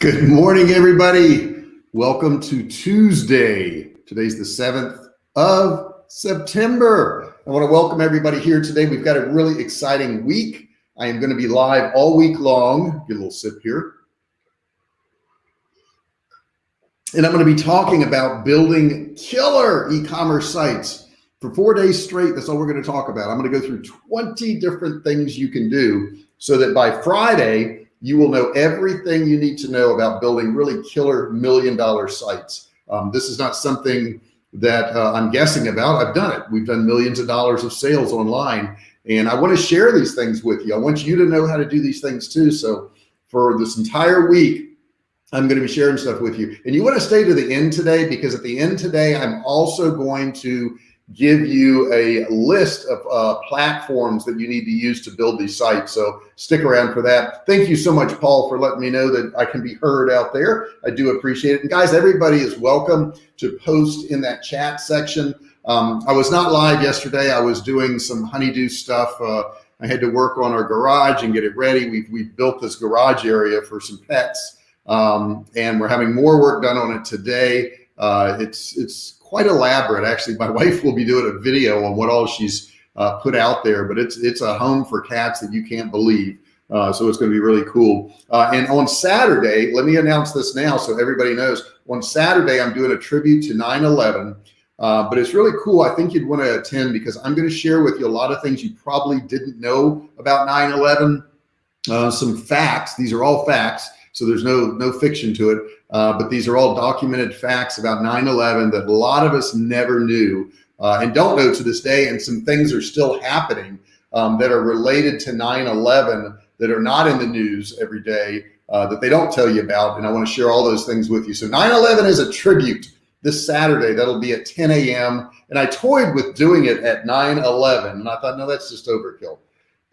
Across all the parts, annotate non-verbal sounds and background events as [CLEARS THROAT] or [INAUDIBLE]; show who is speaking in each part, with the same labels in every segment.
Speaker 1: Good morning, everybody. Welcome to Tuesday. Today's the 7th of September. I want to welcome everybody here today. We've got a really exciting week. I am going to be live all week long. Get a little sip here. And I'm going to be talking about building killer e-commerce sites for four days straight. That's all we're going to talk about. I'm going to go through 20 different things you can do so that by Friday, you will know everything you need to know about building really killer million dollar sites. Um, this is not something that uh, I'm guessing about. I've done it. We've done millions of dollars of sales online and I want to share these things with you. I want you to know how to do these things too. So for this entire week, I'm going to be sharing stuff with you and you want to stay to the end today because at the end today, I'm also going to give you a list of uh, platforms that you need to use to build these sites. So stick around for that. Thank you so much, Paul, for letting me know that I can be heard out there. I do appreciate it. And guys, everybody is welcome to post in that chat section. Um, I was not live yesterday. I was doing some honeydew stuff. Uh, I had to work on our garage and get it ready. We've, we've built this garage area for some pets. Um, and we're having more work done on it today. Uh, it's, it's quite elaborate. Actually, my [LAUGHS] wife will be doing a video on what all she's uh, put out there, but it's, it's a home for cats that you can't believe. Uh, so it's going to be really cool. Uh, and on Saturday, let me announce this now so everybody knows. On Saturday, I'm doing a tribute to 9/11, uh, but it's really cool. I think you'd want to attend because I'm going to share with you a lot of things you probably didn't know about 9/11. Uh, some facts. These are all facts, so there's no no fiction to it. Uh, but these are all documented facts about 9-11 that a lot of us never knew uh, and don't know to this day. And some things are still happening um, that are related to 9-11 that are not in the news every day uh, that they don't tell you about. And I want to share all those things with you. So 9-11 is a tribute this Saturday. That'll be at 10 a.m. And I toyed with doing it at 9-11. And I thought, no, that's just overkill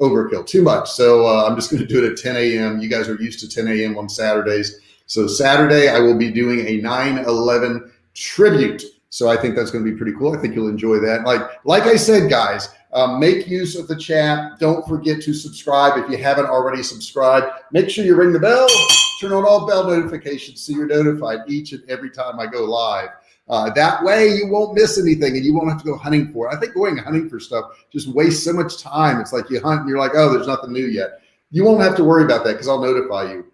Speaker 1: overkill too much. So uh, I'm just going to do it at 10 a.m. You guys are used to 10 a.m. on Saturdays. So Saturday, I will be doing a 9-11 tribute. So I think that's going to be pretty cool. I think you'll enjoy that. Like, like I said, guys, um, make use of the chat. Don't forget to subscribe. If you haven't already subscribed, make sure you ring the bell, turn on all bell notifications so you're notified each and every time I go live. Uh, that way you won't miss anything and you won't have to go hunting for it. I think going hunting for stuff just wastes so much time. It's like you hunt and you're like, oh, there's nothing new yet. You won't have to worry about that because I'll notify you.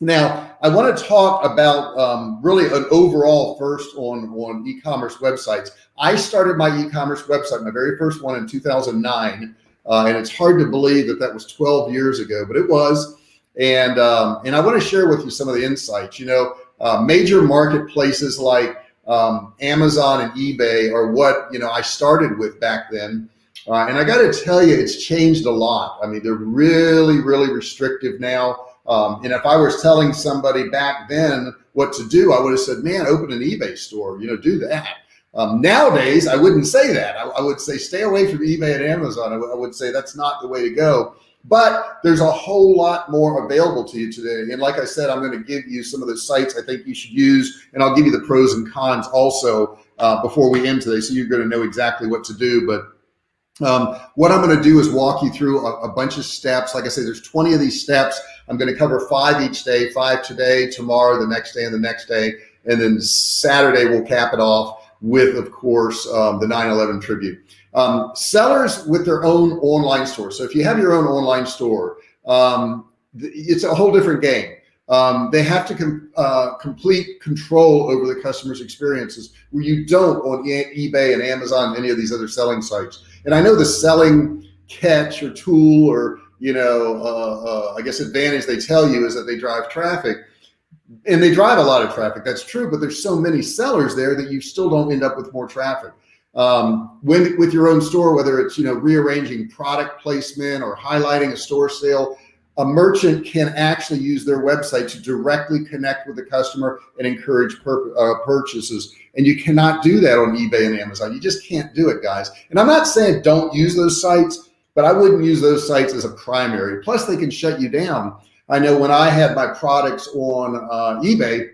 Speaker 1: Now, I want to talk about um, really an overall first on, on e-commerce websites. I started my e-commerce website, my very first one in 2009. Uh, and it's hard to believe that that was 12 years ago, but it was. And, um, and I want to share with you some of the insights, you know, uh, major marketplaces like um, Amazon and eBay are what, you know, I started with back then. Uh, and I got to tell you, it's changed a lot. I mean, they're really, really restrictive now. Um, and if I was telling somebody back then what to do, I would have said, man, open an eBay store, you know, do that. Um, nowadays, I wouldn't say that. I, I, would say stay away from eBay and Amazon. I, I would say that's not the way to go. But there's a whole lot more available to you today. And like I said, I'm going to give you some of the sites I think you should use, and I'll give you the pros and cons also uh, before we end today. So you're going to know exactly what to do. But um, what I'm going to do is walk you through a, a, bunch of steps. Like I said, there's 20 of these steps. I'm going to cover five each day, five today, tomorrow, the next day, and the next day. And then Saturday, we'll cap it off with, of course, um, the 9-11 tribute. Um, sellers with their own online store. So if you have your own online store, um, it's a whole different game. Um, they have to com uh, complete control over the customer's experiences where you don't on e eBay and Amazon, any of these other selling sites. And I know the selling catch or tool or, you know, uh, uh, I guess advantage they tell you is that they drive traffic and they drive a lot of traffic. That's true, but there's so many sellers there that you still don't end up with more traffic. Um, when with your own store, whether it's, you know, rearranging product placement or highlighting a store sale, a merchant can actually use their website to directly connect with the customer and encourage uh, purchases. And you cannot do that on eBay and Amazon. You just can't do it, guys. And I'm not saying don't use those sites, but I wouldn't use those sites as a primary. Plus, they can shut you down. I know when I had my products on uh, eBay,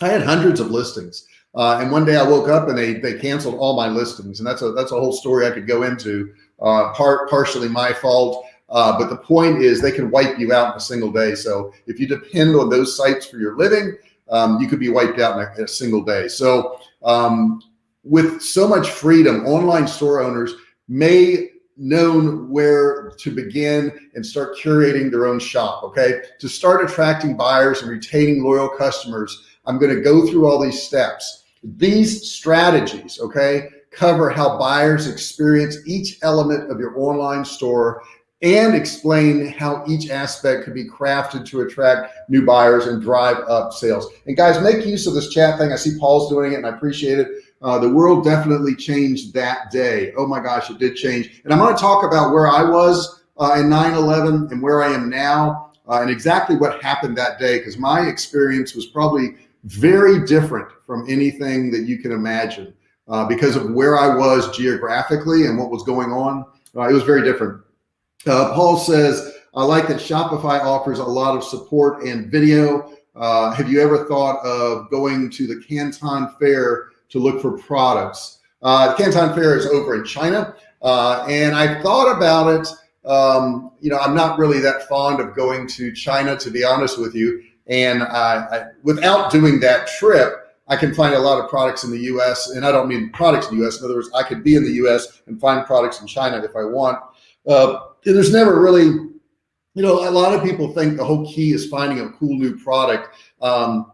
Speaker 1: I had hundreds of listings. Uh, and one day I woke up and they they canceled all my listings, and that's a that's a whole story I could go into. Uh, part partially my fault. Uh, but the point is they can wipe you out in a single day. So if you depend on those sites for your living, um, you could be wiped out in a, in a single day. So um, with so much freedom, online store owners may known where to begin and start curating their own shop. Okay. To start attracting buyers and retaining loyal customers, I'm going to go through all these steps. These strategies, okay, cover how buyers experience each element of your online store and explain how each aspect could be crafted to attract new buyers and drive up sales. And guys, make use of this chat thing. I see Paul's doing it and I appreciate it. Uh, the world definitely changed that day. Oh my gosh, it did change. And I'm going to talk about where I was uh, in 9-11 and where I am now uh, and exactly what happened that day because my experience was probably very different from anything that you can imagine uh, because of where I was geographically and what was going on. Uh, it was very different. Uh, Paul says, I like that Shopify offers a lot of support and video. Uh, have you ever thought of going to the Canton Fair to look for products? Uh, Canton Fair is over in China. Uh, and I thought about it. Um, you know, I'm not really that fond of going to China, to be honest with you. And I, without doing that trip, I can find a lot of products in the US and I don't mean products in the US. In other words, I could be in the US and find products in China if I want. Uh, there's never really, you know, a lot of people think the whole key is finding a cool new product. Um,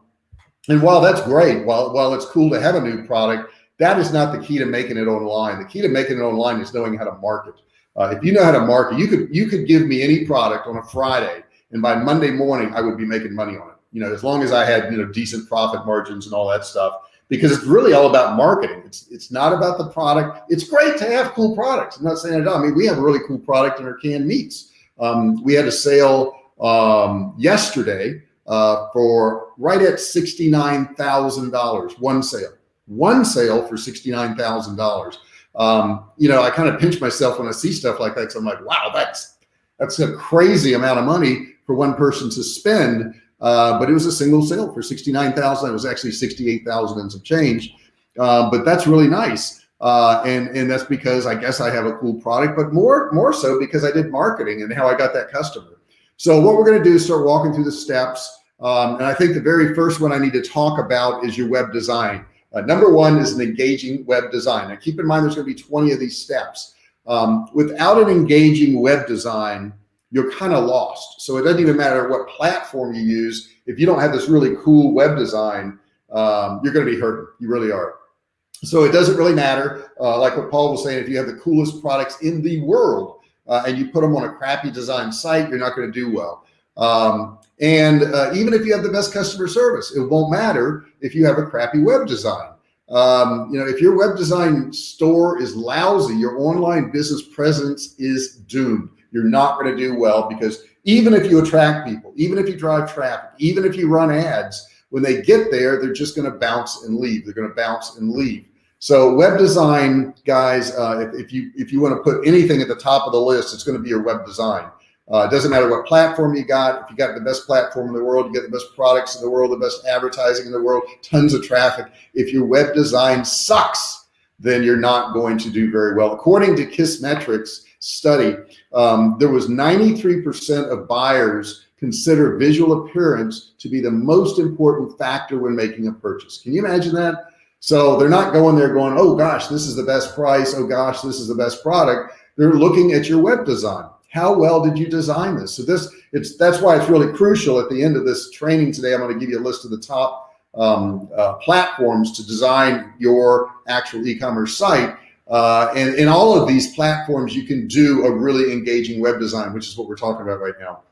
Speaker 1: and while that's great, while, while it's cool to have a new product, that is not the key to making it online. The key to making it online is knowing how to market. Uh, if you know how to market, you could, you could give me any product on a Friday and by Monday morning, I would be making money on it. You know, as long as I had, you know, decent profit margins and all that stuff, because it's really all about marketing. It's, it's not about the product. It's great to have cool products. I'm not saying it. I mean, we have a really cool product in our canned meats. Um, we had a sale um, yesterday uh, for right at $69,000, one sale, one sale for $69,000. Um, you know, I kind of pinch myself when I see stuff like that. So I'm like, wow, that's, that's a crazy amount of money for one person to spend. Uh, but it was a single sale for 69,000. It was actually 68,000 and some change. Uh, but that's really nice. Uh, and, and that's because I guess I have a cool product, but more, more so because I did marketing and how I got that customer. So what we're going to do is start walking through the steps. Um, and I think the very first one I need to talk about is your web design. Uh, number one is an engaging web design. Now keep in mind, there's going to be 20 of these steps. Um, without an engaging web design, you're kind of lost. So it doesn't even matter what platform you use. If you don't have this really cool web design, um, you're going to be hurting. You really are. So it doesn't really matter. Uh, like what Paul was saying, if you have the coolest products in the world uh, and you put them on a crappy design site, you're not going to do well. Um, and uh, even if you have the best customer service, it won't matter if you have a crappy web design. Um, you know, if your web design store is lousy, your online business presence is doomed you're not going to do well because even if you attract people, even if you drive traffic, even if you run ads, when they get there, they're just going to bounce and leave. They're going to bounce and leave. So web design guys, uh, if, if, you, if you want to put anything at the top of the list, it's going to be your web design. Uh, it doesn't matter what platform you got. If you got the best platform in the world, you get the best products in the world, the best advertising in the world, tons of traffic. If your web design sucks, then you're not going to do very well. According to Kissmetrics, study, um, there was 93% of buyers consider visual appearance to be the most important factor when making a purchase. Can you imagine that? So they're not going there going, oh gosh, this is the best price. Oh gosh, this is the best product. They're looking at your web design. How well did you design this? So this, it's that's why it's really crucial at the end of this training today. I'm going to give you a list of the top um, uh, platforms to design your actual e-commerce site. Uh, and in all of these platforms, you can do a really engaging web design, which is what we're talking about right now.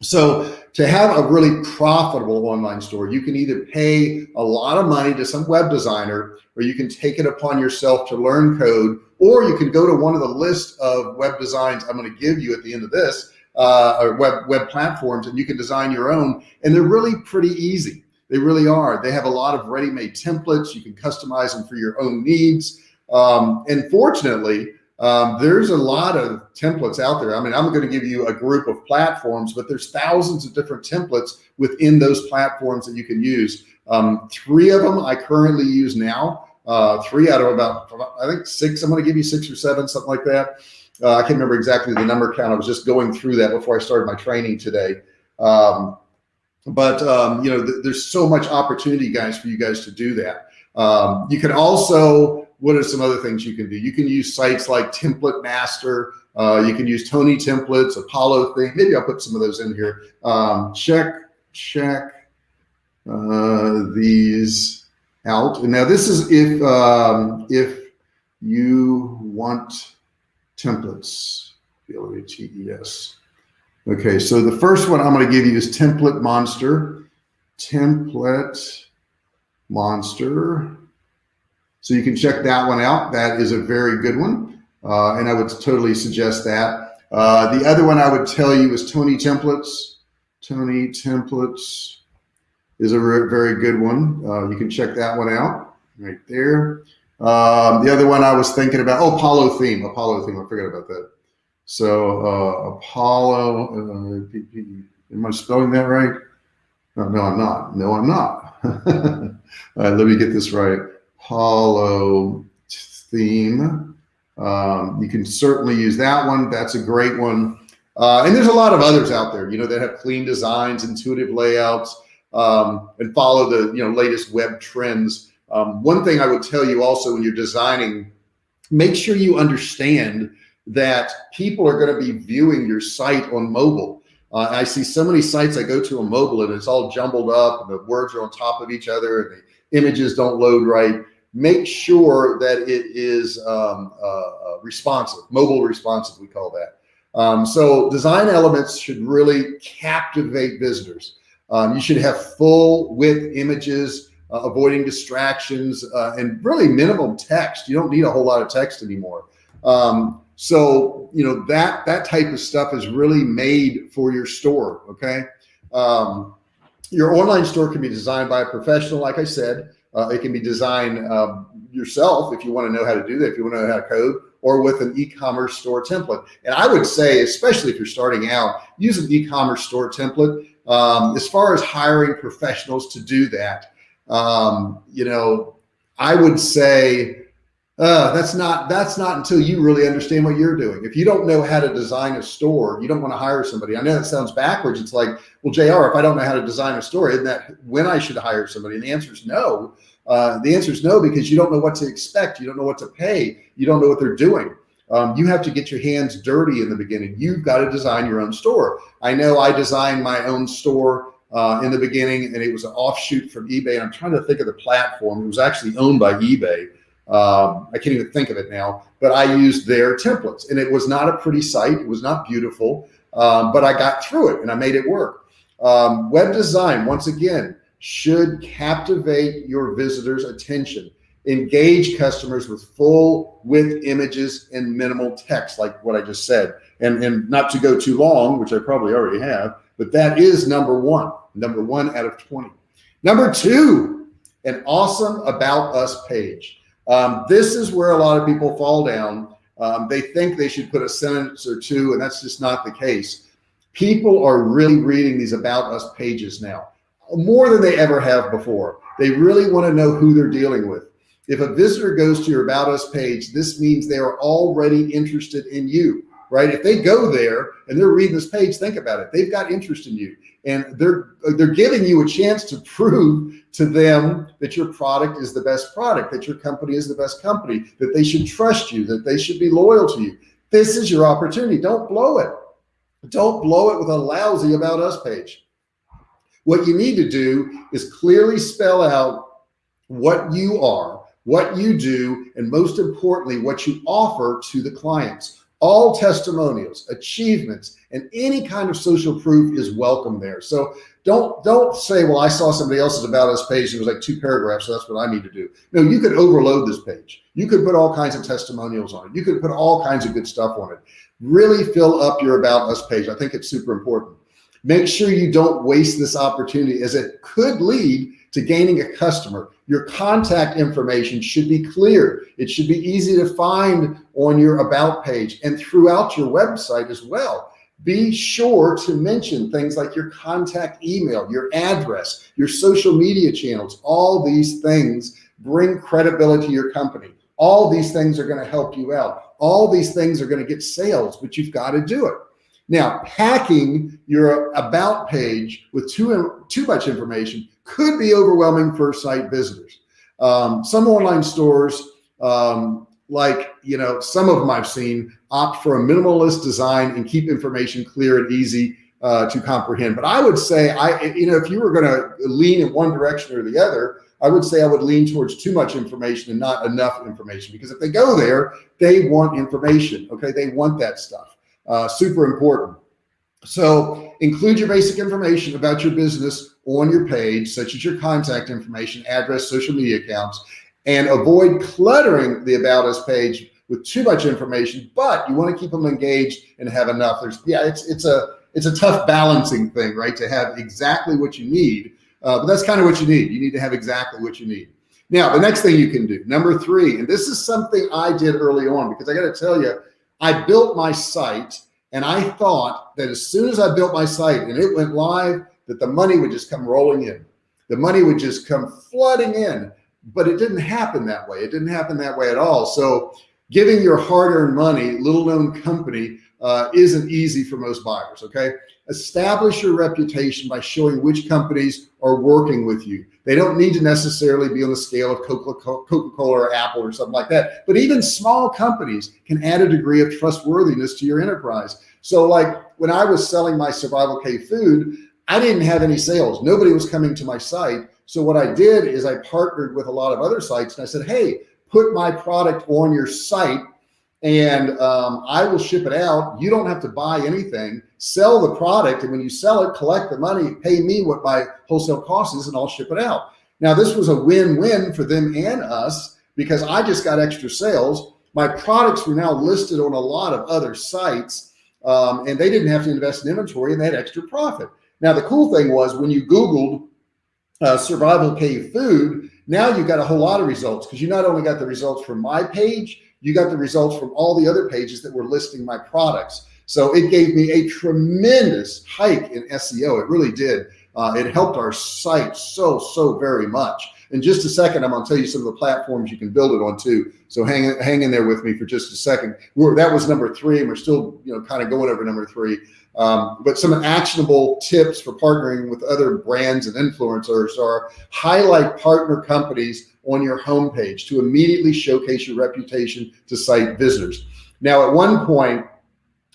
Speaker 1: So to have a really profitable online store, you can either pay a lot of money to some web designer, or you can take it upon yourself to learn code, or you can go to one of the list of web designs I'm going to give you at the end of this, uh, or web, web platforms, and you can design your own. And they're really pretty easy. They really are. They have a lot of ready-made templates. You can customize them for your own needs. Um, and fortunately, um, there's a lot of templates out there. I mean, I'm going to give you a group of platforms, but there's thousands of different templates within those platforms that you can use. Um, three of them I currently use now, uh, three out of about, I think six, I'm going to give you six or seven, something like that. Uh, I can't remember exactly the number count. I was just going through that before I started my training today. Um, but um, you know, th there's so much opportunity, guys, for you guys to do that. Um, you can also, what are some other things you can do? You can use sites like Template Master. Uh, you can use Tony templates, Apollo thing. Maybe I'll put some of those in here. Um, check, check uh, these out. And now this is if um, if you want templates, B-L-A-T-E-S. Okay, so the first one I'm going to give you is Template Monster. Template Monster. So you can check that one out. That is a very good one. Uh, and I would totally suggest that. Uh, the other one I would tell you is Tony Templates. Tony Templates is a very good one. Uh, you can check that one out right there. Um, the other one I was thinking about, oh, Apollo theme, Apollo theme. I forgot about that. So uh, Apollo, uh, am I spelling that right? No, no, I'm not. No, I'm not. [LAUGHS] All right, let me get this right. Apollo theme. Um, you can certainly use that one. That's a great one. Uh, and there's a lot of others out there, you know, that have clean designs, intuitive layouts, um, and follow the, you know, latest web trends. Um, one thing I would tell you also when you're designing, make sure you understand that people are going to be viewing your site on mobile. Uh, I see so many sites I go to on mobile and it's all jumbled up and the words are on top of each other and the images don't load right. Make sure that it is um, uh, uh, responsive, mobile responsive, we call that. Um, so design elements should really captivate visitors. Um, you should have full width images, uh, avoiding distractions, uh, and really minimum text. You don't need a whole lot of text anymore. Um, so, you know, that, that type of stuff is really made for your store. Okay. Um, your online store can be designed by a professional. Like I said, uh, it can be designed uh, yourself if you want to know how to do that, if you want to know how to code or with an e-commerce store template. And I would say, especially if you're starting out, use an e-commerce store template. Um, as far as hiring professionals to do that, um, you know, I would say uh, that's not that's not until you really understand what you're doing. If you don't know how to design a store, you don't want to hire somebody. I know that sounds backwards. It's like, well, JR, if I don't know how to design a store, isn't that when I should hire somebody? And the answer is no. Uh, the answer is no, because you don't know what to expect. You don't know what to pay. You don't know what they're doing. Um, you have to get your hands dirty in the beginning. You've got to design your own store. I know I designed my own store uh, in the beginning and it was an offshoot from eBay. And I'm trying to think of the platform. It was actually owned by eBay. Um, I can't even think of it now, but I used their templates and it was not a pretty site. It was not beautiful, um, but I got through it and I made it work. Um, web design, once again, should captivate your visitors' attention. Engage customers with full width images and minimal text, like what I just said. And, and not to go too long, which I probably already have, but that is number one, number one out of 20. Number two, an awesome about us page. Um, this is where a lot of people fall down. Um, they think they should put a sentence or two, and that's just not the case. People are really reading these about us pages now, more than they ever have before. They really want to know who they're dealing with. If a visitor goes to your about us page, this means they are already interested in you right? If they go there and they're reading this page, think about it. They've got interest in you and they're, they're giving you a chance to prove to them that your product is the best product, that your company is the best company, that they should trust you, that they should be loyal to you. This is your opportunity. Don't blow it. Don't blow it with a lousy about us page. What you need to do is clearly spell out what you are, what you do, and most importantly, what you offer to the clients all testimonials, achievements, and any kind of social proof is welcome there. So don't, don't say, well, I saw somebody else's about us page. It was like two paragraphs. So that's what I need to do. No, you could overload this page. You could put all kinds of testimonials on it. You could put all kinds of good stuff on it. Really fill up your about us page. I think it's super important. Make sure you don't waste this opportunity as it could lead to gaining a customer. Your contact information should be clear. It should be easy to find on your about page and throughout your website as well. Be sure to mention things like your contact email, your address, your social media channels. All these things bring credibility to your company. All these things are going to help you out. all these things are going to get sales, but you've got to do it. Now, packing your about page with too, too much information could be overwhelming for site visitors. Um, some online stores, um, like, you know, some of them I've seen opt for a minimalist design and keep information clear and easy uh, to comprehend. But I would say, I, you know, if you were going to lean in one direction or the other, I would say I would lean towards too much information and not enough information because if they go there, they want information. Okay. They want that stuff. Uh, super important. So include your basic information about your business on your page, such as your contact information, address, social media accounts, and avoid cluttering the about us page with too much information, but you want to keep them engaged and have enough. There's, yeah, it's, it's a, it's a tough balancing thing, right? To have exactly what you need. Uh, but that's kind of what you need. You need to have exactly what you need. Now, the next thing you can do, number three, and this is something I did early on because I got to tell you, I built my site and I thought that as soon as I built my site and it went live, that the money would just come rolling in. The money would just come flooding in, but it didn't happen that way. It didn't happen that way at all. So giving your hard earned money, little known company, uh, isn't easy for most buyers. Okay. Establish your reputation by showing which companies are working with you. They don't need to necessarily be on the scale of Coca-Cola or Apple or something like that. But even small companies can add a degree of trustworthiness to your enterprise. So like when I was selling my survival cave food, I didn't have any sales. Nobody was coming to my site. So what I did is I partnered with a lot of other sites and I said, Hey, put my product on your site and um, I will ship it out. You don't have to buy anything, sell the product. And when you sell it, collect the money, pay me what my wholesale cost is and I'll ship it out. Now this was a win-win for them and us because I just got extra sales. My products were now listed on a lot of other sites um, and they didn't have to invest in inventory and they had extra profit. Now the cool thing was when you Googled uh, survival cave food, now you got a whole lot of results because you not only got the results from my page, you got the results from all the other pages that were listing my products. So it gave me a tremendous hike in SEO. It really did. Uh, it helped our site so, so very much. In just a second, I'm going to tell you some of the platforms you can build it on too. So hang, hang in there with me for just a second. We're, that was number three, and we're still, you know, kind of going over number three. Um, but some actionable tips for partnering with other brands and influencers are highlight partner companies on your homepage to immediately showcase your reputation to site visitors. Now, at one point,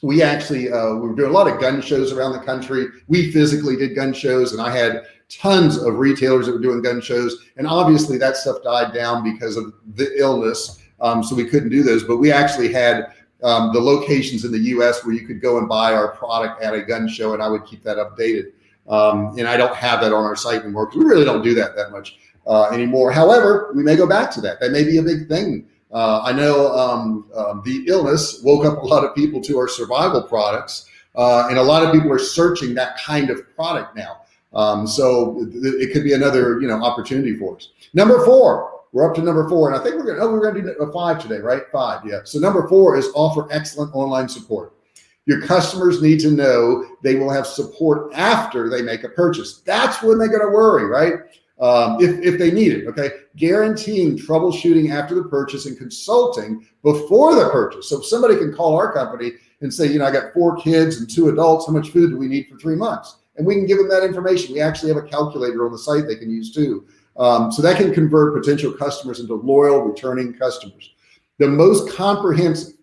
Speaker 1: we actually uh, we were doing a lot of gun shows around the country. We physically did gun shows, and I had tons of retailers that were doing gun shows. And obviously, that stuff died down because of the illness, um, so we couldn't do those. But we actually had um, the locations in the U.S. where you could go and buy our product at a gun show, and I would keep that updated. Um, and I don't have that on our site anymore we really don't do that that much uh, anymore. However, we may go back to that. That may be a big thing. Uh, I know um, um, the illness woke up a lot of people to our survival products, uh, and a lot of people are searching that kind of product now. Um, so it could be another, you know, opportunity for us. Number four, we're up to number four, and I think we're gonna, oh, we're gonna do five today, right? Five, yeah. So number four is offer excellent online support. Your customers need to know they will have support after they make a purchase. That's when they're gonna worry, right? um, if, if they need it, okay? Guaranteeing troubleshooting after the purchase and consulting before the purchase. So if somebody can call our company and say, you know, I got four kids and two adults, how much food do we need for three months? And we can give them that information. We actually have a calculator on the site they can use too. Um, so that can convert potential customers into loyal returning customers. The most comprehensive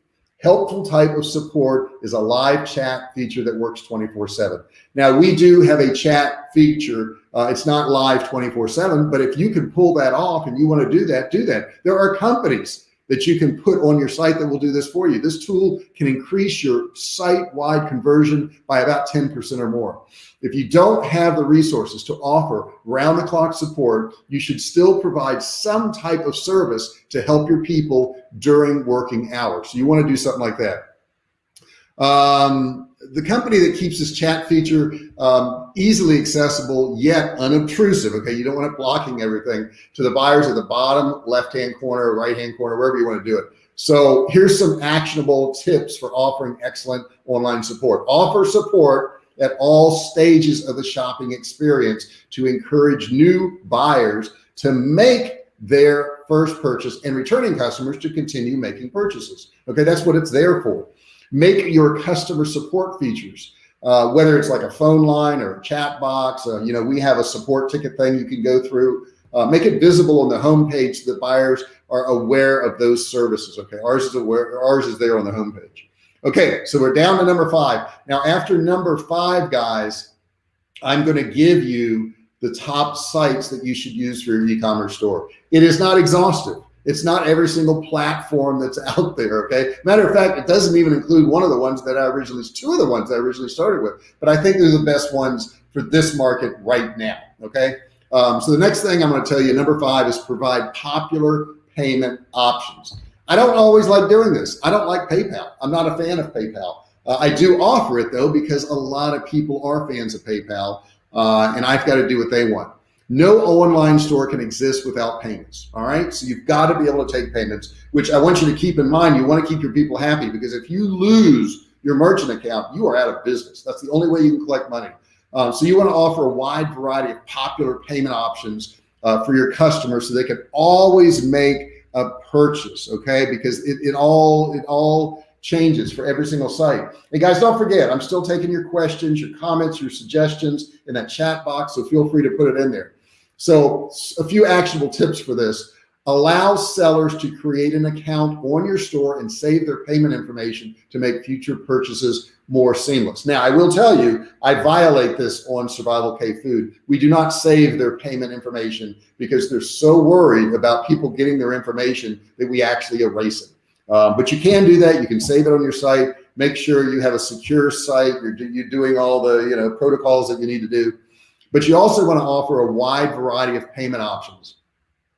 Speaker 1: helpful type of support is a live chat feature that works 24 seven. Now we do have a chat feature. Uh, it's not live 24 seven, but if you can pull that off and you want to do that, do that. There are companies that you can put on your site that will do this for you. This tool can increase your site-wide conversion by about 10% or more. If you don't have the resources to offer round-the-clock support, you should still provide some type of service to help your people during working hours. So you want to do something like that. Um, the company that keeps this chat feature um, easily accessible yet unobtrusive. Okay, you don't want it blocking everything to the buyers at the bottom left hand corner, right hand corner, wherever you want to do it. So here's some actionable tips for offering excellent online support. Offer support at all stages of the shopping experience to encourage new buyers to make their first purchase and returning customers to continue making purchases. Okay, that's what it's there for. Make your customer support features, uh, whether it's like a phone line or a chat box, uh, you know, we have a support ticket thing you can go through, uh, make it visible on the homepage so that buyers are aware of those services. Okay, ours is aware, ours is there on the homepage. Okay, so we're down to number five. Now after number five, guys, I'm going to give you the top sites that you should use for your e-commerce store. It is not exhaustive. It's not every single platform that's [LAUGHS] out there. Okay. Matter of fact, it doesn't even include one of the ones that I originally, two of the ones I originally started with, but I think they're the best ones for this market right now. Okay. Um, so the next thing I'm going to tell you, number five is provide popular payment options. I don't always like doing this. I don't like PayPal. I'm not a fan of PayPal. Uh, I do offer it though, because a lot of people are fans of PayPal uh, and I've got to do what they want. No online store can exist without payments. All right. So you've got to be able to take payments, which I want you to keep in mind. You want to keep your people happy because if you lose your merchant account, you are out of business. That's the only way you can collect money. Um, so you want to offer a wide variety of popular payment options uh, for your customers so they can always make a purchase. Okay. Because it, it all, it all changes for every single site. And guys, don't forget, I'm still taking your questions, your comments, your suggestions in that chat box. So feel free to put it in there. So a few actionable tips for this. Allow sellers to create an account on your store and save their payment information to make future purchases more seamless. Now, I will tell you, I violate this on Survival Cave Food. We do not save their payment information because they're so worried about people getting their information that we actually erase it. Um, but you can do that. You can save it on your site. Make sure you have a secure site. You're, you're doing all the you know protocols that you need to do. But you also want to offer a wide variety of payment options.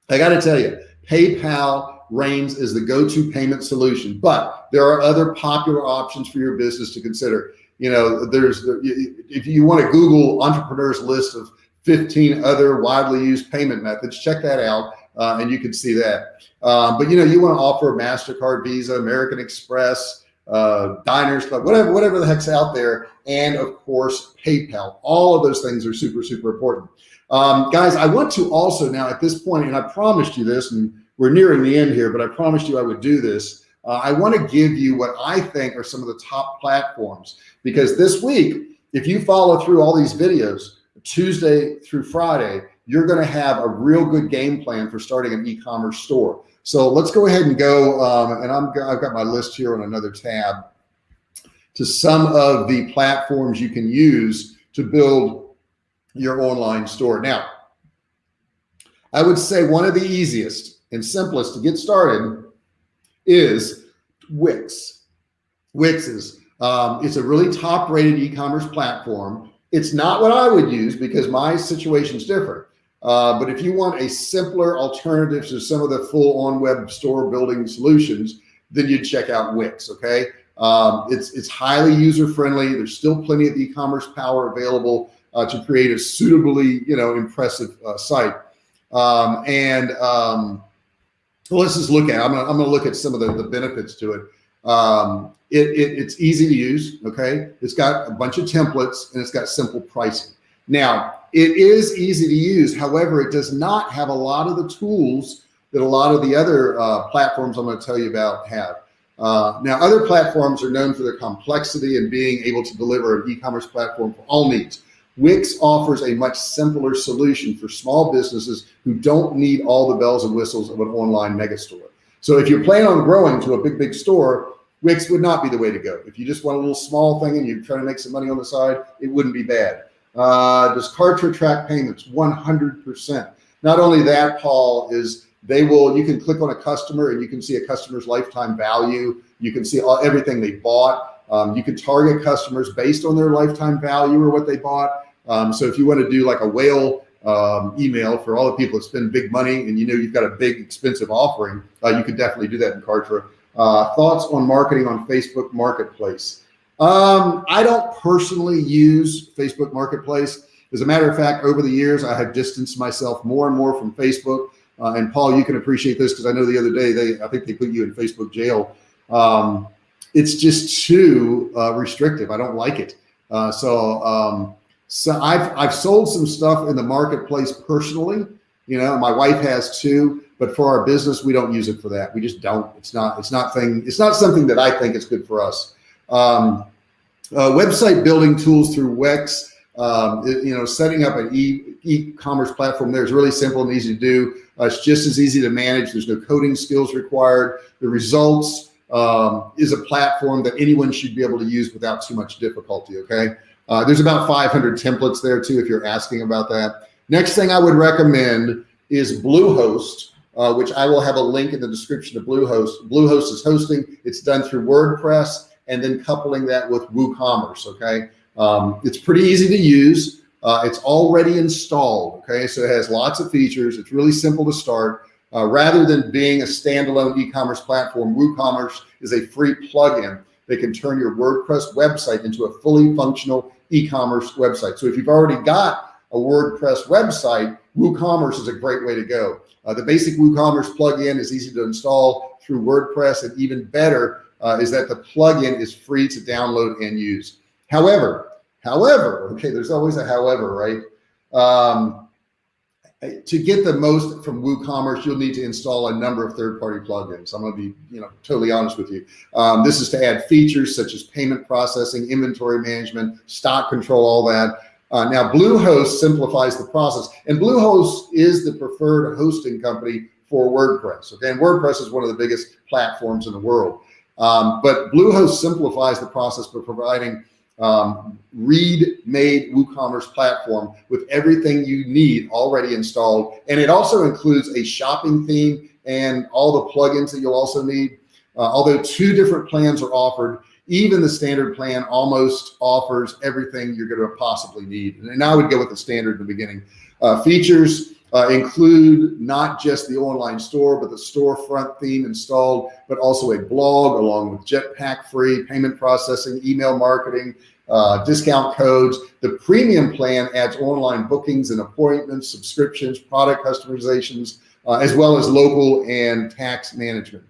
Speaker 1: I got to tell you, PayPal reigns as the go-to payment solution, but there are other popular options for your business to consider. You know, there's if you want to Google entrepreneurs list of 15 other widely used payment methods, check that out uh, and you can see that. Um, but you know, you want to offer MasterCard, Visa, American Express, uh, Diners Club, whatever, whatever the heck's out there. And of course, PayPal, all of those things are super, super important. Um, guys, I want to also now at this point, and I promised you this, and we're nearing the end here, but I promised you I would do this. Uh, I want to give you what I think are some of the top platforms, because this week, if you follow through all these videos, Tuesday through Friday, you're going to have a real good game plan for starting an e-commerce store. So let's go ahead and go. Um, and I'm, I've got my list here on another tab to some of the platforms you can use to build your online store. Now, I would say one of the easiest and simplest to get started is Wix. Wix is, um, it's a really top rated e-commerce platform. It's not what I would use because my situation is different. Uh, but if you want a simpler alternative to some of the full on web store building solutions, then you'd check out Wix. Okay. Um, it's, it's highly user friendly. There's still plenty of e-commerce power available uh, to create a suitably, you know, impressive uh, site. Um, and um, let's just look at, I'm gonna, I'm gonna look at some of the, the benefits to it. Um, it, it, it's easy to use. Okay. It's got a bunch of templates and it's got simple pricing. Now, it is easy to use. However, it does not have a lot of the tools that a lot of the other uh, platforms I'm going to tell you about have. Uh, now, other platforms are known for their complexity and being able to deliver an e-commerce platform for all needs. Wix offers a much simpler solution for small businesses who don't need all the bells and whistles of an online megastore. So if you're planning on growing to a big, big store, Wix would not be the way to go. If you just want a little small thing and you're trying to make some money on the side, it wouldn't be bad. Uh, does Kartra track payments? 100%. Not only that, Paul, is they will, you can click on a customer and you can see a customer's lifetime value. You can see all, everything they bought. Um, you can target customers based on their lifetime value or what they bought. Um, so if you want to do like a whale um, email for all the people that spend big money and you know you've got a big expensive offering, uh, you could definitely do that in Kartra. Uh, thoughts on marketing on Facebook Marketplace. Um, I don't personally use Facebook Marketplace. As a matter of fact, over the years, I have distanced myself more and more from Facebook. Uh, and Paul, you can appreciate this because I know the other day they, I think they put you in Facebook jail. Um, it's just too uh, restrictive. I don't like it. Uh, so, um, so I've, I've sold some stuff in the marketplace personally. You know, my wife has too, but for our business, we don't use it for that. We just don't. It's not. It's not thing. It's not something that I think is good for us. Um, uh, website building tools through Wix. Um, it, you know, setting up an e e-commerce platform there is really simple and easy to do. Uh, it's just as easy to manage. There's no coding skills required. The results um, is a platform that anyone should be able to use without too much difficulty. Okay. Uh, there's about 500 templates there too, if you're asking about that. Next thing I would recommend is Bluehost uh, which I will have a link in the description of Bluehost. Bluehost is hosting. It's done through WordPress and then coupling that with WooCommerce. Okay. Um, it's pretty easy to use. Uh, it's already installed. Okay. So it has lots of features. It's really simple to start. Uh, rather than being a standalone e-commerce platform, WooCommerce is a free plugin that can turn your WordPress website into a fully functional e-commerce website. So if you've already got a WordPress website, WooCommerce is a great way to go. Uh, the basic WooCommerce plugin is easy to install through WordPress and even better uh, is that the plugin is free to download and use. However, however, okay, there's always a however, right? Um, to get the most from WooCommerce, you'll need to install a number of third-party plugins. I'm going to be, you know, totally honest with you. Um, this is to add features such as payment processing, inventory management, stock control, all that. Uh, now Bluehost simplifies the process and Bluehost is the preferred hosting company for WordPress. Okay. And WordPress is one of the biggest platforms in the world. Um, but Bluehost simplifies the process by providing um, read-made WooCommerce platform with everything you need already installed. And it also includes a shopping theme and all the plugins that you'll also need. Uh, although two different plans are offered, even the standard plan almost offers everything you're going to possibly need. And I would go with the standard in the beginning. Uh, features uh, include not just the online store, but the storefront theme installed, but also a blog along with Jetpack free payment processing, email marketing, uh, discount codes. The premium plan adds online bookings and appointments, subscriptions, product customizations, uh, as well as local and tax management.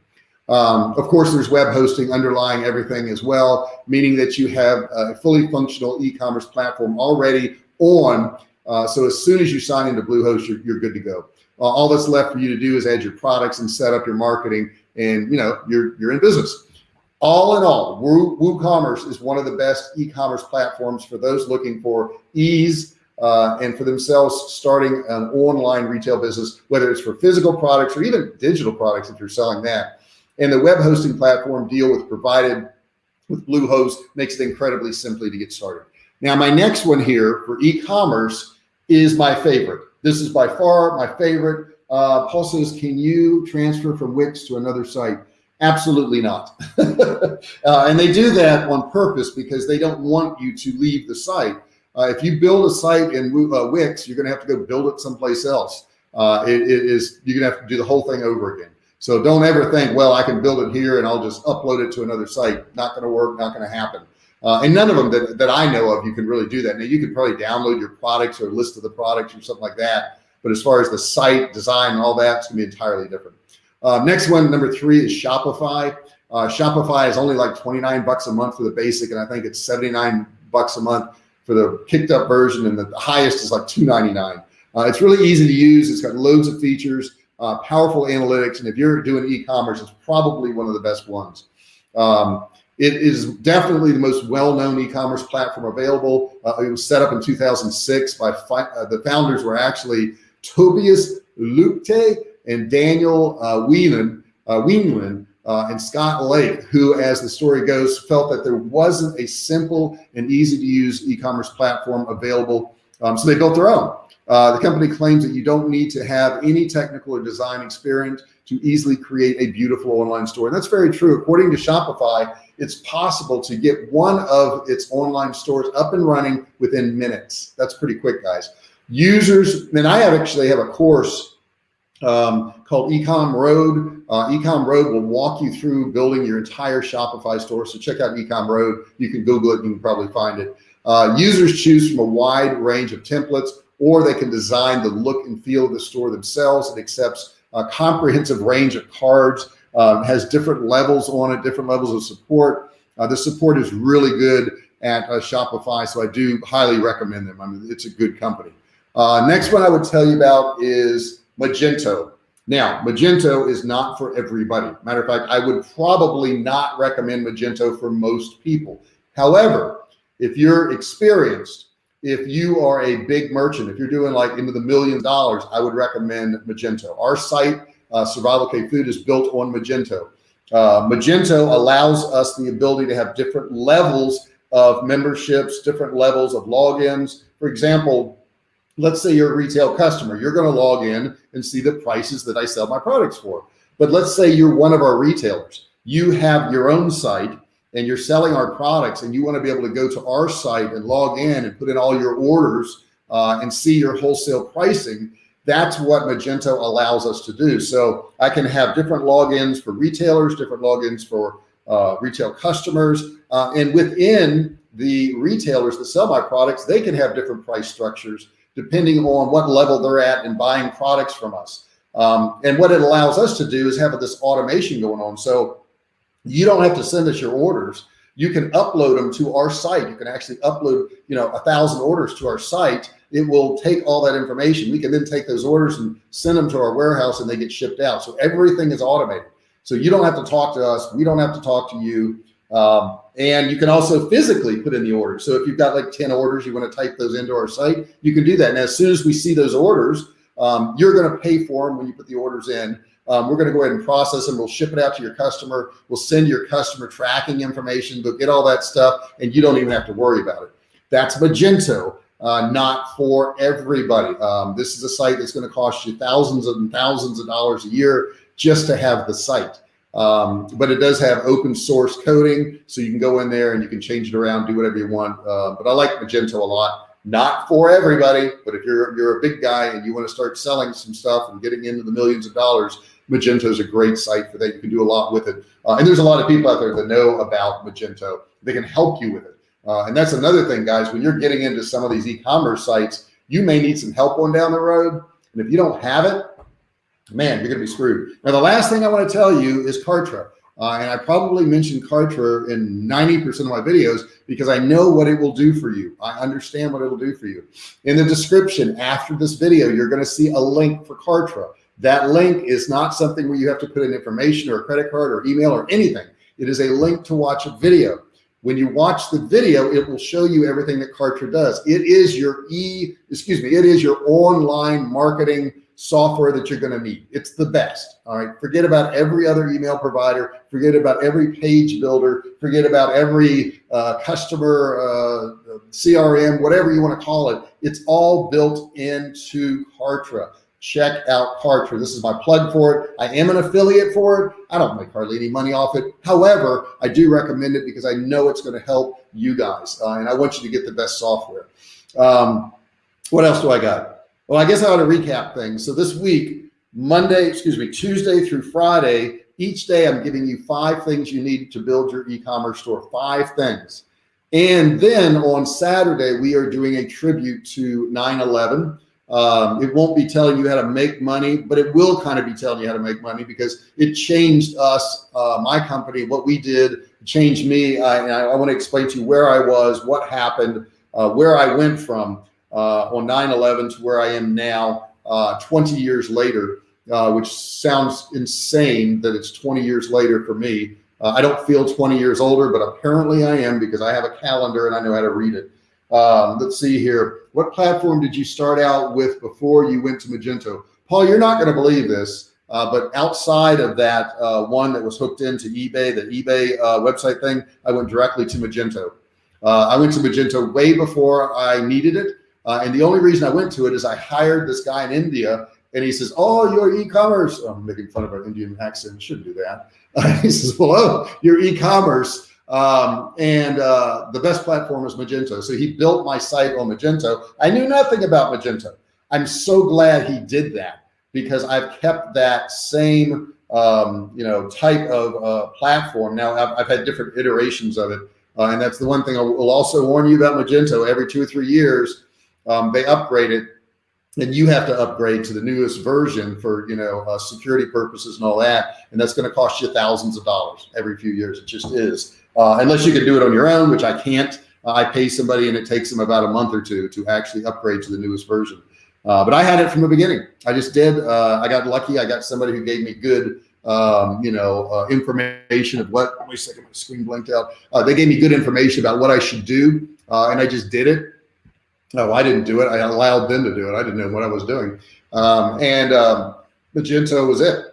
Speaker 1: Um, of course, there's web hosting underlying everything as well, meaning that you have a fully functional e-commerce platform already on. Uh, so as soon as you sign into Bluehost, you're, you're good to go. Uh, all that's left for you to do is add your products and set up your marketing and you know, you're, you're in business. All in all, WooCommerce is one of the best e-commerce platforms for those looking for ease uh, and for themselves starting an online retail business, whether it's for physical products or even digital products if you're selling that. And the web hosting platform deal with provided with Bluehost makes it incredibly simply to get started. Now, my next one here for e-commerce is my favorite. This is by far my favorite. Uh, Paul says, can you transfer from Wix to another site? Absolutely not. [LAUGHS] uh, and they do that on purpose because they don't want you to leave the site. Uh, if you build a site in uh, Wix, you're going to have to go build it someplace else. Uh, it, it is you're going to have to do the whole thing over again. So don't ever think, well, I can build it here and I'll just upload it to another site. Not going to work, not going to happen. Uh, and none of them that, that I know of, you can really do that. Now you could probably download your products or list of the products or something like that. But as far as the site design and all that, it's gonna be entirely different. Uh, next one, number three is Shopify. Uh, Shopify is only like 29 bucks a month for the basic. And I think it's 79 bucks a month for the kicked up version. And the highest is like 299. Uh, it's really easy to use. It's got loads of features uh, powerful analytics. And if you're doing e-commerce, it's probably one of the best ones. Um, it is definitely the most well-known e-commerce platform available. Uh, it was set up in 2006 by uh, the founders were actually Tobias Lütke and Daniel uh, uh, uh, and Scott Lake, who, as the story goes, felt that there wasn't a simple and easy to use e-commerce platform available. Um, so they built their own. Uh, the company claims that you don't need to have any technical or design experience to easily create a beautiful online store. And that's very true. According to Shopify, it's possible to get one of its online stores up and running within minutes. That's pretty quick, guys. Users, and I have actually have a course um, called Ecom Road. Uh, Ecom Road will walk you through building your entire Shopify store. So check out Ecom Road. You can Google it. You can probably find it. Uh, users choose from a wide range of templates or they can design the look and feel of the store themselves. It accepts a comprehensive range of cards, uh, has different levels on it, different levels of support. Uh, the support is really good at uh, Shopify, so I do highly recommend them. I mean, it's a good company. Uh, next one I would tell you about is Magento. Now, Magento is not for everybody. Matter of fact, I would probably not recommend Magento for most people. However, if you're experienced, if you are a big merchant, if you're doing like into the million dollars, I would recommend Magento. Our site, uh, Survival Cave Food is built on Magento. Uh, Magento allows us the ability to have different levels of memberships, different levels of logins. For example, let's say you're a retail customer, you're going to log in and see the prices that I sell my products for. But let's say you're one of our retailers, you have your own site and you're selling our products and you want to be able to go to our site and log in and put in all your orders uh, and see your wholesale pricing. That's what Magento allows us to do. So I can have different logins for retailers, different logins for uh, retail customers. Uh, and within the retailers that sell my products, they can have different price structures depending on what level they're at in buying products from us. Um, and what it allows us to do is have this automation going on. So you don't have to send us your orders. You can upload them to our site. You can actually upload, you know, a thousand orders to our site. It will take all that information. We can then take those orders and send them to our warehouse and they get shipped out. So everything is automated. So you don't have to talk to us. We don't have to talk to you. Um, and you can also physically put in the order. So if you've got like 10 orders, you want to type those into our site, you can do that. And as soon as we see those orders, um, you're going to pay for them when you put the orders in. Um, we're going to go ahead and process them. We'll ship it out to your customer. We'll send your customer tracking information. They'll get all that stuff and you don't even have to worry about it. That's Magento, uh, not for everybody. Um, this is a site that's going to cost you thousands and thousands of dollars a year just to have the site. Um, but it does have open source coding. So you can go in there and you can change it around, do whatever you want. Uh, but I like Magento a lot. Not for everybody, but if you're, you're a big guy and you want to start selling some stuff and getting into the millions of dollars, Magento is a great site for that. You can do a lot with it. Uh, and there's a lot of people out there that know about Magento. They can help you with it. Uh, and that's another thing, guys, when you're getting into some of these e-commerce sites, you may need some help on down the road. And if you don't have it, man, you're going to be screwed. Now, the last thing I want to tell you is Kartra. Uh, and I probably mentioned Kartra in 90% of my videos because I know what it will do for you. I understand what it will do for you. In the description after this video, you're going to see a link for Kartra. That link is not something where you have to put in information or a credit card or email or anything. It is a link to watch a video. When you watch the video, it will show you everything that Kartra does. It is your e, excuse me, it is your online marketing software that you're going to need. It's the best. All right. Forget about every other email provider. Forget about every page builder. Forget about every uh, customer uh, CRM, whatever you want to call it. It's all built into Kartra. Check out Kartra. This is my plug for it. I am an affiliate for it. I don't make hardly any money off it. However, I do recommend it because I know it's going to help you guys. Uh, and I want you to get the best software. Um, what else do I got? Well, I guess I ought to recap things. So this week, Monday, excuse me, Tuesday through Friday, each day I'm giving you five things you need to build your e-commerce store, five things. And then on Saturday, we are doing a tribute to 9-11. Um, it won't be telling you how to make money, but it will kind of be telling you how to make money because it changed us, uh, my company, what we did changed me. I, I want to explain to you where I was, what happened, uh, where I went from on 9-11 to where I am now, uh, 20 years later, uh, which sounds insane that it's 20 years later for me. Uh, I don't feel 20 years older, but apparently I am because I have a calendar and I know how to read it. Um, let's see here. What platform did you start out with before you went to Magento? Paul, you're not going to believe this, uh, but outside of that uh, one that was hooked into eBay, the eBay uh, website thing, I went directly to Magento. Uh, I went to Magento way before I needed it. Uh, and the only reason I went to it is I hired this guy in India and he says, oh, your e-commerce. I'm making fun of our Indian accent. Shouldn't do that. Uh, [LAUGHS] he says, well, oh, your e-commerce. Um, and uh, the best platform is Magento. So he built my site on Magento. I knew nothing about Magento. I'm so glad he did that because I've kept that same, um, you know, type of uh, platform. Now I've, I've, had different iterations of it. Uh, and that's the one thing I will also warn you about Magento every two or three years um, they upgrade it and you have to upgrade to the newest version for, you know, uh, security purposes and all that. And that's going to cost you thousands of dollars every few years. It just is. Uh, unless you can do it on your own, which I can't. Uh, I pay somebody and it takes them about a month or two to actually upgrade to the newest version. Uh, but I had it from the beginning. I just did. Uh, I got lucky. I got somebody who gave me good, um, you know, information of what. Wait a second, my screen blinked out. They gave me good information about what I should do, and I just did it. No, I didn't do it. I allowed them to do it. I didn't know what I was doing. Um, and um, Magento was it.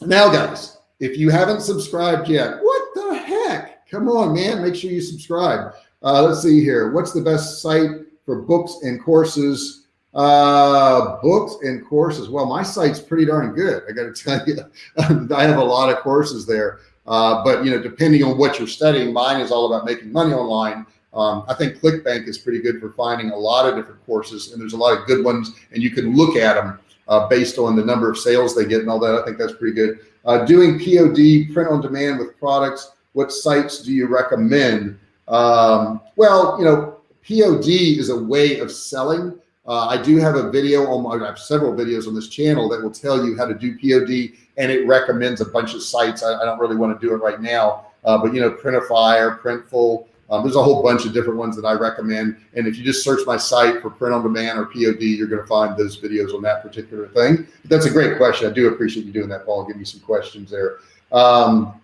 Speaker 1: Now, guys, if you haven't subscribed yet, what the heck? Come on, man. Make sure you subscribe. Uh, let's see here. What's the best site for books and courses? Uh, books and courses. Well, my site's pretty darn good. I got to [LAUGHS] tell you, I have a lot of courses there. Uh, but you know, depending on what you're studying, mine is all about making money online. Um, I think ClickBank is pretty good for finding a lot of different courses and there's a lot of good ones and you can look at them uh, based on the number of sales they get and all that. I think that's pretty good. Uh, doing POD, print on demand with products, what sites do you recommend? Um, well, you know, POD is a way of selling. Uh, I do have a video on my, I have several videos on this channel that will tell you how to do POD and it recommends a bunch of sites. I, I don't really want to do it right now, uh, but you know, Printify, or Printful, um, there's a whole bunch of different ones that I recommend. And if you just search my site for print on demand or POD, you're going to find those videos on that particular thing. But that's a great question. I do appreciate you doing that, Paul. Give me some questions there. Um,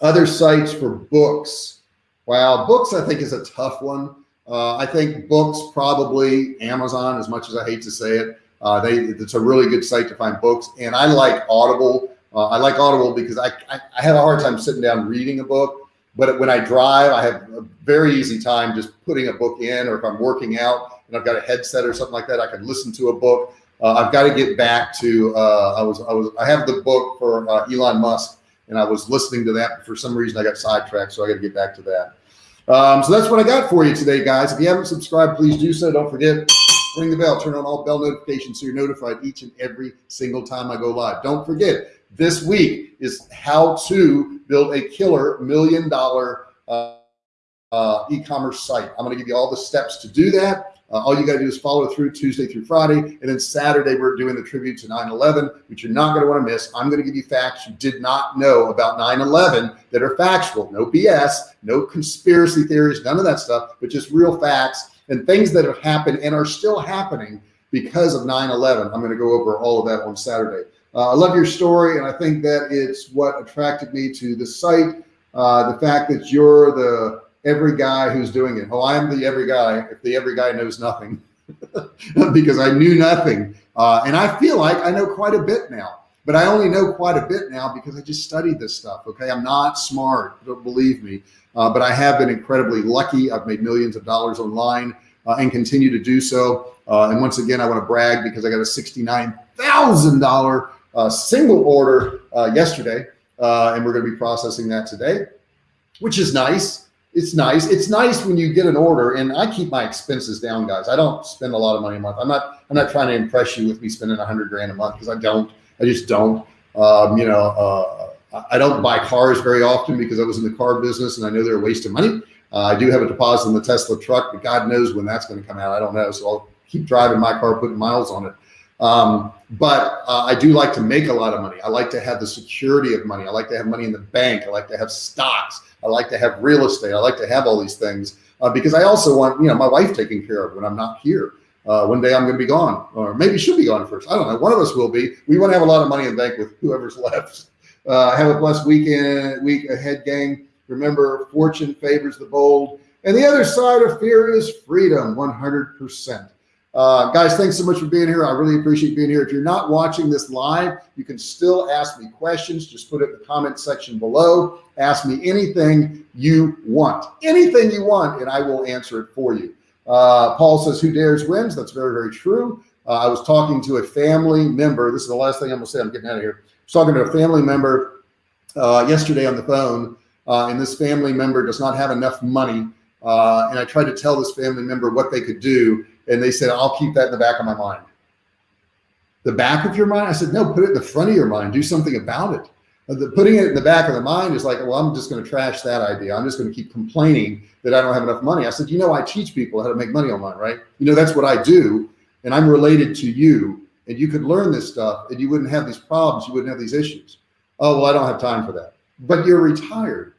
Speaker 1: other sites for books. Wow. Books, I think is a tough one. Uh, I think books probably Amazon, as much as I hate to say it, uh, they, it's a really good site to find books. And I like Audible. Uh, I like Audible because I, I, I have a hard time sitting down reading a book. But when I drive, I have a very easy time just putting a book in, or if I'm working out and I've got a headset or something like that, I can listen to a book. Uh, I've got to get back to, uh, I was, I was, I have the book for uh, Elon Musk and I was listening to that. For some reason, I got sidetracked. So I got to get back to that. Um, so that's what I got for you today, guys. If you haven't subscribed, please do so. Don't forget, ring the bell, turn on all bell notifications so you're notified each and every single time I go live. Don't forget, this week is how to build a killer million dollar uh, uh, e-commerce site. I'm going to give you all the steps to do that. Uh, all you got to do is follow through Tuesday through Friday. And then Saturday, we're doing the tribute to 9-11, which you're not going to want to miss. I'm going to give you facts you did not know about 9-11 that are factual, no BS, no conspiracy theories, none of that stuff, but just real facts and things that have happened and are still happening because of 9-11. I'm going to go over all of that on Saturday. Uh, I love your story, and I think that it's what attracted me to the site. Uh, the fact that you're the every guy who's doing it. Oh, I'm the every guy. If the every guy knows nothing, [LAUGHS] because I knew nothing, uh, and I feel like I know quite a bit now. But I only know quite a bit now because I just studied this stuff. Okay, I'm not smart. Don't believe me, uh, but I have been incredibly lucky. I've made millions of dollars online uh, and continue to do so. Uh, and once again, I want to brag because I got a sixty-nine thousand dollar uh, single order uh, yesterday, uh, and we're going to be processing that today, which is nice. It's nice. It's nice when you get an order, and I keep my expenses down, guys. I don't spend a lot of money a month. I'm not. I'm not trying to impress you with me spending a hundred grand a month because I don't. I just don't. Um, you know, uh, I don't buy cars very often because I was in the car business and I know they're a waste of money. Uh, I do have a deposit in the Tesla truck, but God knows when that's going to come out. I don't know. So I'll keep driving my car, putting miles on it. Um, but uh, I do like to make a lot of money. I like to have the security of money. I like to have money in the bank. I like to have stocks. I like to have real estate. I like to have all these things uh, because I also want, you know, my wife taken care of when I'm not here. Uh, one day I'm going to be gone or maybe she'll be gone first. I don't know. One of us will be. We want to have a lot of money in the bank with whoever's [LAUGHS] left. Uh, have a blessed weekend, week ahead gang. Remember, fortune favors the bold and the other side of fear is freedom 100%. Uh, guys, thanks so much for being here. I really appreciate being here. If you're not watching this live, you can still ask me questions. Just put it in the comment section below. Ask me anything you want, anything you want, and I will answer it for you. Uh, Paul says, who dares wins. That's very, very true. Uh, I was talking to a family member. This is the last thing I'm gonna say. I'm getting out of here. I was talking to a family member uh, yesterday on the phone, uh, and this family member does not have enough money. Uh, and I tried to tell this family member what they could do and they said, I'll keep that in the back of my mind. The back of your mind? I said, no, put it in the front of your mind. Do something about it. Uh, the, putting it in the back of the mind is like, well, I'm just going to trash that idea. I'm just going to keep complaining that I don't have enough money. I said, you know, I teach people how to make money online, right? You know, that's what I do. And I'm related to you and you could learn this stuff and you wouldn't have these problems. You wouldn't have these issues. Oh, well, I don't have time for that, but you're retired.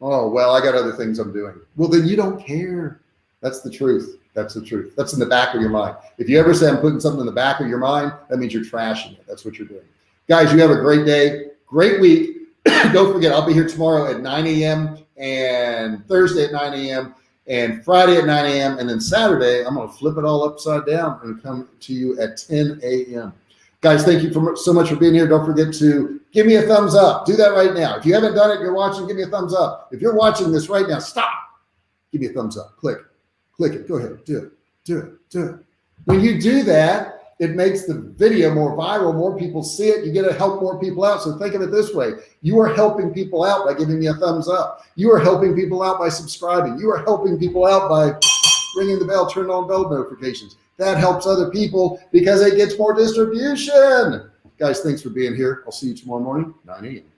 Speaker 1: Oh, well, I got other things I'm doing. Well, then you don't care That's the truth. That's the truth. That's in the back of your mind. If you ever say I'm putting something in the back of your mind, that means you're trashing it. That's what you're doing. Guys, you have a great day, great week. [CLEARS THROAT] Don't forget, I'll be here tomorrow at 9 a.m. and Thursday at 9 a.m. and Friday at 9 a.m. And then Saturday, I'm going to flip it all upside down and come to you at 10 a.m. Guys, thank you for, so much for being here. Don't forget to give me a thumbs up. Do that right now. If you haven't done it, you're watching, give me a thumbs up. If you're watching this right now, stop. Give me a thumbs up. Click, click it. Go ahead. Do it. Do it. Do it. When you do that, it makes the video more viral. More people see it. You get to help more people out. So think of it this way. You are helping people out by giving me a thumbs up. You are helping people out by subscribing. You are helping people out by ringing the bell, turn on bell notifications. That helps other people because it gets more distribution. Guys, thanks for being here. I'll see you tomorrow morning, 9 a.m.